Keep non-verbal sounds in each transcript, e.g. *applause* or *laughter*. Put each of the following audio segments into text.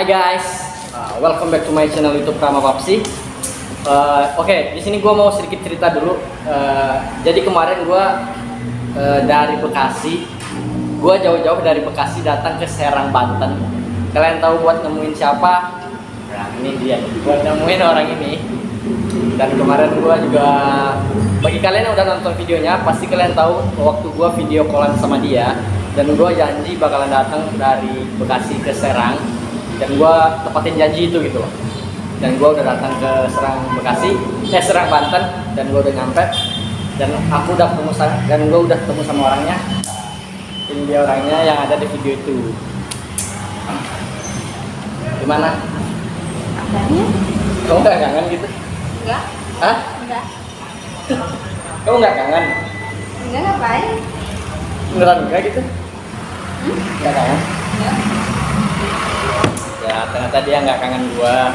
Hai guys, uh, welcome back to my channel YouTube Prama Papsi. Uh, Oke, di sini gue mau sedikit cerita dulu. Uh, jadi kemarin gue uh, dari Bekasi, gue jauh-jauh dari Bekasi datang ke Serang Banten. Kalian tahu buat nemuin siapa? Nah, ini dia. Buat nemuin orang ini. Dan kemarin gue juga, bagi kalian yang udah nonton videonya, pasti kalian tahu waktu gue video callan sama dia. Dan gue janji bakalan datang dari Bekasi ke Serang dan gue tepatin janji itu gitu loh dan gue udah datang ke Serang Bekasi eh Serang Banten dan gue udah nyampe dan aku udah ketemu sama dan gue udah ketemu sama orangnya ini dia orangnya yang ada di video itu gimana Kabarnya? kamu nggak kangen gitu Enggak, Hah? enggak. *laughs* kamu nggak kangen Enggak ngapain? beneran enggak gitu Hmm? nggak kangen Enggak. Ya ternyata dia nggak kangen gua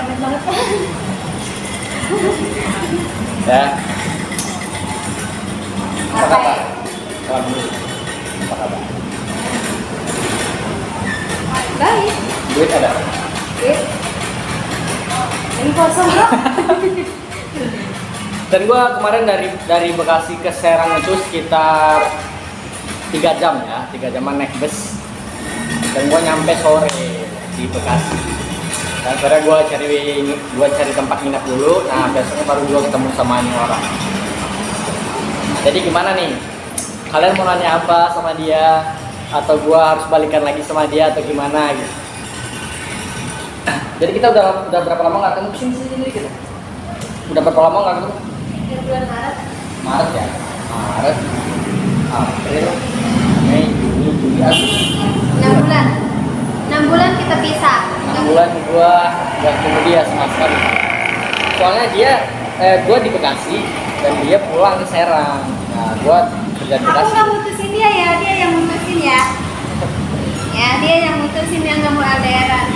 ya apa kabar? Salam dulu. apa kabar Baik. duit ada Duit. Ini kosong bro. *laughs* Dan gua kemarin dari dari Bekasi ke Serang itu sekitar tiga jam ya, tiga jaman naik bus. Dan gua nyampe sore di Bekasi. Dan akhirnya gua cari gua cari tempat nginep dulu. Nah besoknya baru gua ketemu sama ini orang. Jadi gimana nih? Kalian mau nanya apa sama dia? Atau gua harus balikan lagi sama dia atau gimana gitu? Jadi kita udah udah berapa lama nggak ketemu sini sini gitu? Udah berapa lama nggak ketemu? Bulan Maret. Maret ya Maret April Mei Juni Juli Agustus 6 bulan. 6 bulan kita pisah. Enam bulan gua gak ketemu dia sama sekali. Soalnya dia eh, gua di Bekasi dan dia pulang ke Serang. Nah gua kerja di Aku Bekasi. nggak mutusin dia ya, dia yang mutusin ya. Ya, dia yang mutusin yang nggak mau LDRan.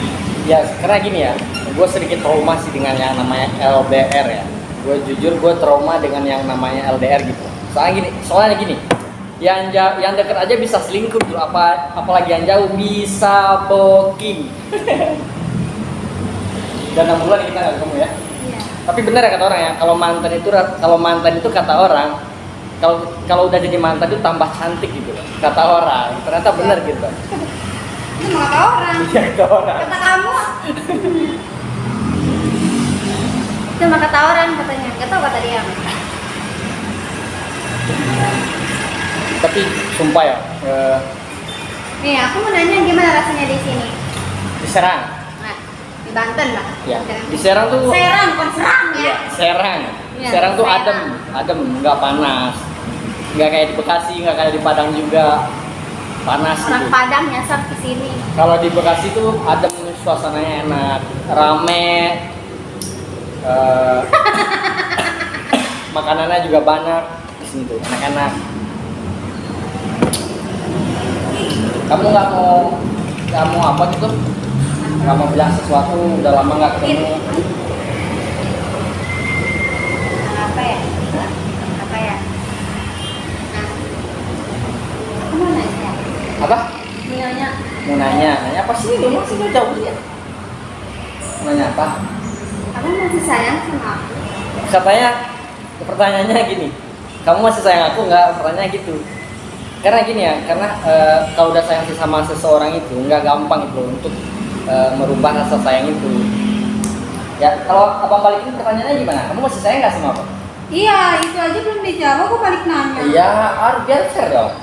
ya karena gini ya gua sedikit trauma sih dengan yang namanya LDR ya. Gue jujur gue trauma dengan yang namanya LDR gitu. Soalnya gini soalnya gini yang jauh, yang deket aja bisa selingkuh gitu. Apa apalagi yang jauh bisa booking dan enam bulan kita nggak ketemu ya Iya. tapi benar ya kata orang ya kalau mantan itu kalau mantan itu kata orang kalau kalau udah jadi mantan itu tambah cantik gitu loh. kata orang ternyata benar gitu Ini mau kata orang. iya kata orang Kata kamu. Itu mah kata orang katanya. Gak tau kata dia. tapi sumpah ya eh, Nih, aku mau nanya gimana rasanya di sini? di Serang Nah, di Banten lah. ya di Serang tuh Serang, bukan serang ya. Iya, Serang. Iya, Serang tuh Serang. adem, adem, nggak panas. Nggak kayak di Bekasi, nggak kayak di Padang juga panas Orang gitu. Padang nyasar ke sini. Kalau di Bekasi tuh adem, suasananya enak, rame. eh, *laughs* makanannya juga banyak di sini tuh, enak-enak. Kamu nggak mau, nggak mau apa gitu? Nggak mau bilang sesuatu, udah lama nggak ketemu. Apa ya? Apa ya? Nah, aku mau nanya. Apa? Mau nanya. mau nanya nanya apa sih lu masih nggak jauh ya nanya apa Kamu masih sayang sama aku? katanya pertanyaannya gini kamu masih sayang aku nggak pertanyaannya gitu karena gini ya karena eh, kalau udah sayang sama seseorang itu nggak gampang itu untuk eh, merubah rasa sayang itu ya kalau abang balikin pertanyaannya gimana kamu masih sayang nggak sama aku Iya, itu aja belum dijawab. Aku balik nanya. iya harus biar fair dong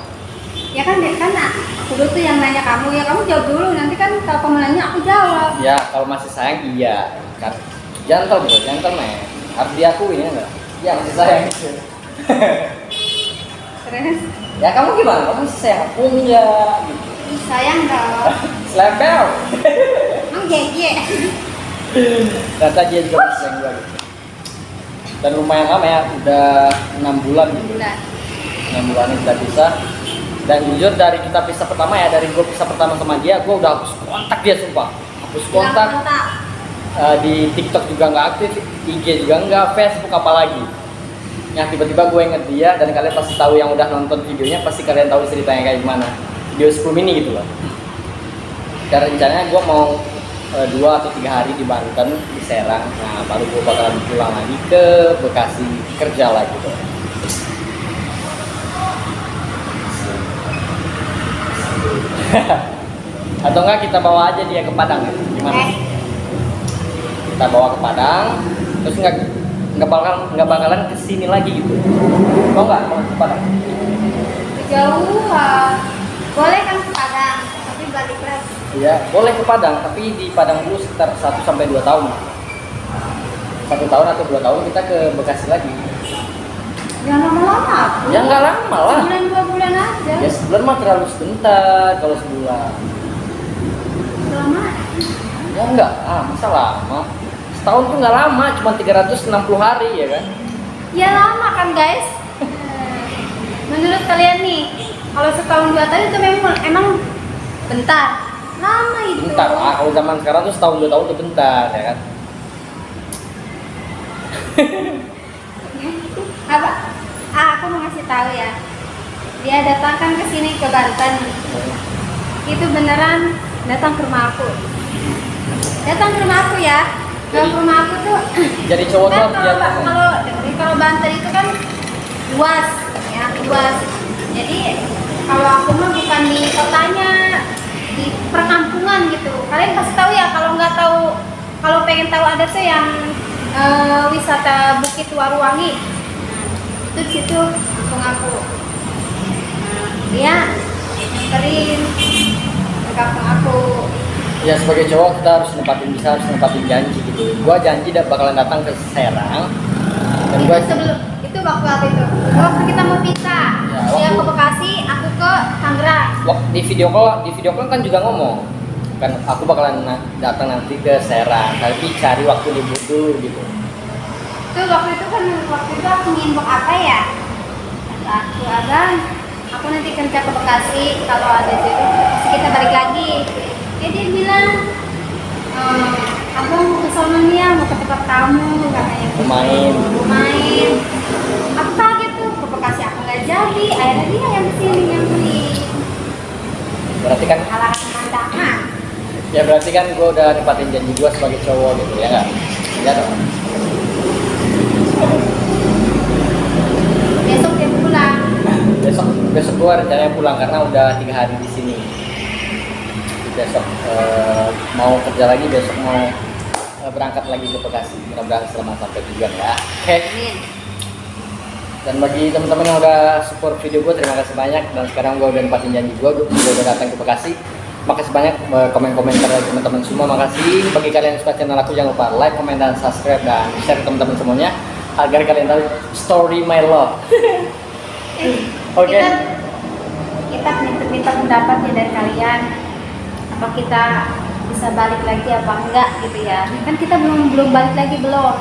Ya kan, deh kan aku dulu tuh yang nanya kamu. Ya kamu jawab dulu. Nanti kan kalau kamu nanya aku jawab. ya kalau masih sayang iya kan jantel bro jantel men harus diakui ya enggak iya masih sayang Terus ya kamu gimana kamu masih sayang aku enggak gitu sayang dong. *laughs* Slempel. Emang jeje. Ternyata dia juga sayang gue gitu. Dan lumayan lama ya, udah enam bulan gitu. Bulan. Enam bulan ini udah bisa. Dan jujur dari kita pisah pertama ya, dari gue pisah pertama sama dia, gue udah hapus kontak dia sumpah. Hapus kontak. Eh, di TikTok juga nggak aktif, IG juga nggak, Facebook apalagi. Yang tiba-tiba gue inget dia dan kalian pasti tahu yang udah nonton videonya pasti kalian tahu ceritanya kayak gimana. Video 10 mini gitu loh. Dan rencananya gue mau eh, dua atau tiga hari di Banten di Serang. Nah baru gue bakalan pulang lagi ke Bekasi kerja lagi tuh *laughs* atau enggak kita bawa aja dia ke Padang ya? gimana? Eh, kita bawa ke Padang terus nggak nggak bakal nggak bakalan ke sini lagi gitu. Mau nggak mau ke Padang? Jauh boleh kan ke Padang tapi balik Iya, boleh ke Padang, tapi di Padang dulu sekitar 1 sampai 2 tahun. Satu tahun atau dua tahun kita ke Bekasi lagi. jangan lama-lama Ya nggak lama lah. sebulan dua bulan aja Ya sebulan mah terlalu sebentar kalau sebulan. lama Ya enggak, ah masa lama. Setahun tuh nggak lama, cuma 360 hari ya kan. ya lama kan guys *laughs* menurut kalian nih kalau setahun dua tahun itu memang emang bentar lama itu. Bentar, ah kalau zaman sekarang tuh setahun dua tahun tuh bentar ya kan. *laughs* apa? Ah aku mau ngasih tahu ya. Dia datangkan ke sini ke Banten. Itu beneran datang ke rumah aku. Datang ke rumah aku ya. Ke rumah aku tuh *laughs* Jadi cowok tuh kan kalau kalau kalau Banten itu kan luas ya luas. Jadi kalau aku mah bukan di kotanya perkampungan gitu. Kalian pasti tahu ya kalau nggak tahu kalau pengen tahu ada tuh yang eh, wisata Bukit Waruwangi. Nah, itu di situ kampung aku nah, dia nganterin kampung aku. Ya sebagai cowok kita harus nempatin bisa harus nempatin janji gitu. Gua janji tidak bakalan datang ke Serang. Dan itu gua sebelum itu waktu itu? Waktu kita mau pisah. Ya, dia ke Bekasi aku ke Tangerang. Di video call di video call kan juga ngomong kan aku bakalan na- datang nanti ke Serang tapi cari waktu libur dulu gitu. Itu waktu itu kan waktu itu aku ngimbok apa ya? Kata aku abang aku nanti kerja ke Bekasi kalau ada jodoh pasti kita balik lagi. Ya dia bilang ehm, abang mau ke sono nih ya mau ke tempat kamu katanya. Mau main. main aku kaget tuh ke Bekasi aku nggak jadi akhirnya dia yang ke sini yang beli. Berarti kan ya berarti kan gue udah nempatin janji gue sebagai cowok gitu ya nggak? Ya dong. Besok dia pulang. Besok besok gue rencananya pulang karena udah tiga hari di sini. Besok eh, mau kerja lagi besok mau eh, berangkat lagi ke Bekasi. Mudah-mudahan selamat sampai tujuan ya. Oke? Amin. Dan bagi teman-teman yang udah support video gue, terima kasih banyak. Dan sekarang gue udah nempatin janji gue, gue udah datang ke Bekasi. Makasih banyak eh, komen-komentar dari teman-teman semua. Makasih. Bagi kalian yang suka channel aku, jangan lupa like, komen, dan subscribe dan share ke teman-teman semuanya agar kalian tahu story my love. *laughs* Oke. Kita, kita minta-minta pendapat ya dari kalian. Apa kita bisa balik lagi apa enggak gitu ya? Kan kita belum belum balik lagi belum.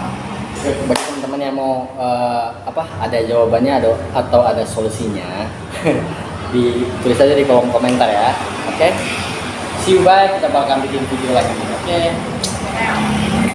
Bagi teman-teman yang mau eh, apa ada jawabannya ada atau ada solusinya, *laughs* ditulis aja di kolom komentar ya. Oke. See you bye. Kita bakal bikin video lagi. Oke.